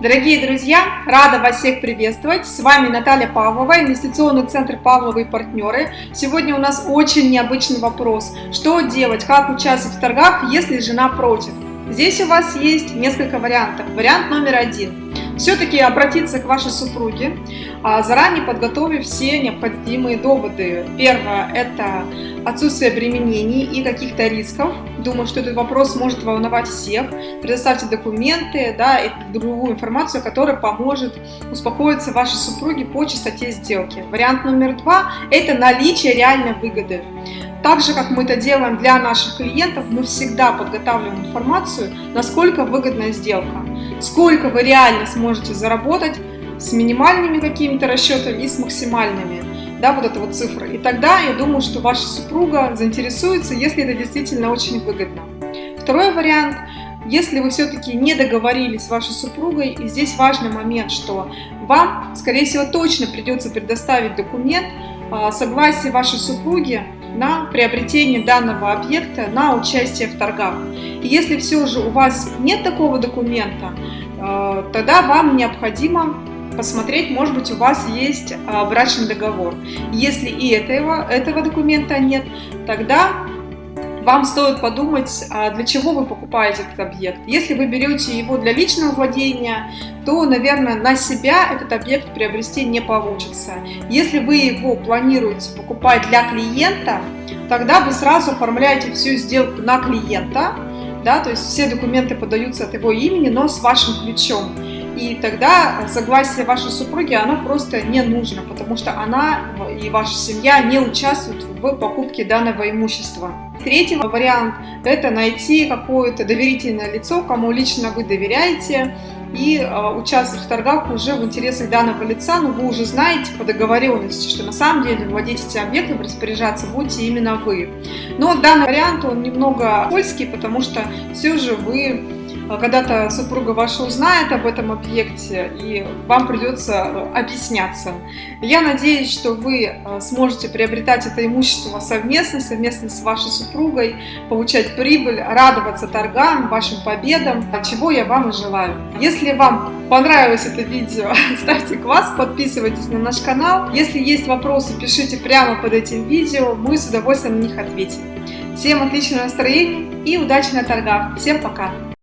Дорогие друзья, рада вас всех приветствовать. С вами Наталья Павлова, инвестиционный центр Павловы и партнеры. Сегодня у нас очень необычный вопрос. Что делать, как участвовать в торгах, если жена против? Здесь у вас есть несколько вариантов. Вариант номер один все-таки обратиться к вашей супруге, а, заранее подготовив все необходимые доводы. Первое – это отсутствие обременений и каких-то рисков. Думаю, что этот вопрос может волновать всех. Предоставьте документы да, и другую информацию, которая поможет успокоиться вашей супруге по частоте сделки. Вариант номер два – это наличие реальной выгоды. Так же, как мы это делаем для наших клиентов, мы всегда подготавливаем информацию, насколько выгодная сделка, сколько вы реально сможете заработать с минимальными какими-то расчетами и с максимальными, да, вот эта вот цифра. И тогда я думаю, что ваша супруга заинтересуется, если это действительно очень выгодно. Второй вариант если вы все-таки не договорились с вашей супругой, и здесь важный момент, что вам, скорее всего, точно придется предоставить документ а, согласия вашей супруги на приобретение данного объекта на участие в торгах. И если все же у вас нет такого документа, э, тогда вам необходимо посмотреть, может быть, у вас есть э, брачный договор. Если и этого, этого документа нет, тогда вам стоит подумать, а для чего вы покупаете этот объект. Если вы берете его для личного владения, то, наверное, на себя этот объект приобрести не получится. Если вы его планируете покупать для клиента, тогда вы сразу оформляете всю сделку на клиента, да, то есть все документы подаются от его имени, но с вашим ключом. И тогда согласие вашей супруги, оно просто не нужно, потому что она и ваша семья не участвуют в покупке данного имущества. Третий вариант – это найти какое-то доверительное лицо, кому лично вы доверяете, и э, участвовать в торгах уже в интересах данного лица, но вы уже знаете по договоренности, что на самом деле владеть этим объектом, распоряжаться будете именно вы. Но данный вариант, он немного польский, потому что все же вы а когда-то супруга ваша узнает об этом объекте, и вам придется э, объясняться. Я надеюсь, что вы сможете приобретать это имущество совместно, совместно с вашей супругой, получать прибыль, радоваться торгам, вашим победам, чего я вам и желаю. Если вам понравилось это видео, ставьте класс, подписывайтесь на наш канал. Если есть вопросы, пишите прямо под этим видео, мы с удовольствием на них ответим. Всем отличного настроения и удачи на торгах. Всем пока!